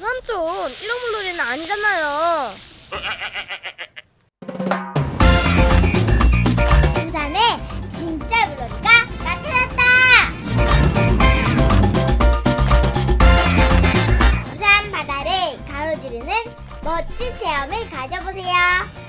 삼촌 이런 물놀이는 아니잖아요. 부산에 진짜 물놀이가 나타났다. 부산 바다를 가로지르는 멋진 체험을 가져보세요.